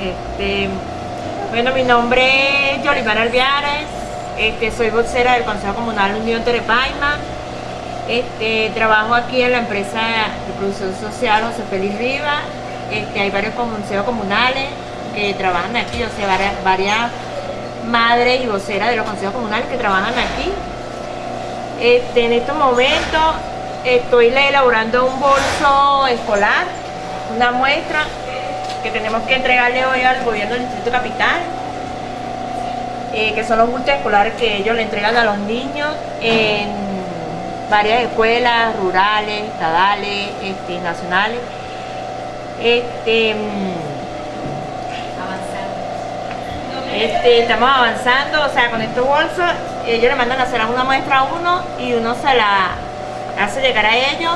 Este, bueno, mi nombre es Yolivana Alviares, este, soy vocera del Consejo Comunal Unión Terepaima. Este, trabajo aquí en la empresa de producción social José Félix Rivas. Hay varios consejos comunales que trabajan aquí, o sea, varias, madres y voceras de los consejos comunales que trabajan aquí. En estos momentos estoy elaborando un bolso escolar, una muestra que tenemos que entregarle hoy al gobierno del Distrito Capital, eh, que son los bultos escolares que ellos le entregan a los niños en varias escuelas rurales, estadales, este, nacionales. Este, este, estamos avanzando, o sea, con estos bolsos, ellos le mandan a hacer una muestra a uno y uno se la hace llegar a ellos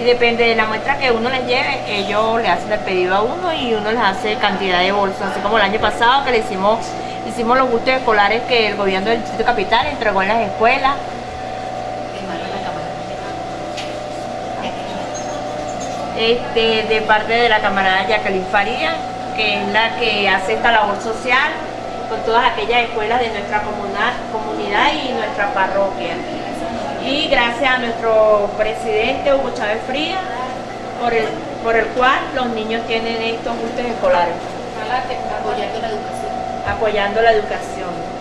y depende de la muestra que uno les lleve, ellos le hacen el pedido a uno y uno les hace cantidad de bolsas, así como el año pasado que le hicimos, hicimos los gustos escolares que el gobierno del Distrito Capital entregó en las escuelas. Este, de parte de la camarada Jacqueline Faría, que es la que hace esta labor social con todas aquellas escuelas de nuestra comunidad y nuestra parroquia y gracias a nuestro presidente Hugo Chávez Frías por el, por el cual los niños tienen estos gustos escolares. Apoyando la educación. Apoyando la educación.